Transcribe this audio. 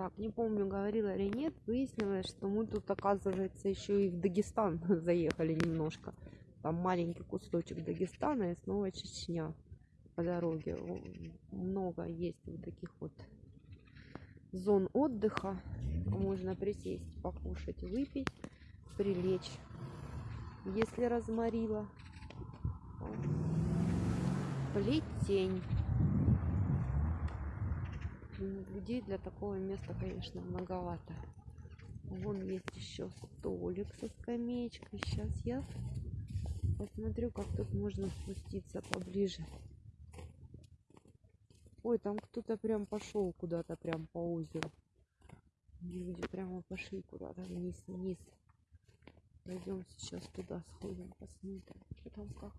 Так, не помню, говорила или нет, выяснилось, что мы тут, оказывается, еще и в Дагестан заехали немножко. Там маленький кусочек Дагестана и снова Чечня по дороге. Много есть вот таких вот зон отдыха. Можно присесть, покушать, выпить, прилечь. Если разморила. Плетень. Людей для такого места, конечно, многовато. Вон есть еще столик со скамеечкой. Сейчас я посмотрю, как тут можно спуститься поближе. Ой, там кто-то прям пошел куда-то прям по озеру. Люди прямо пошли куда-то вниз, вниз. Пойдем сейчас туда сходим, посмотрим, что там как.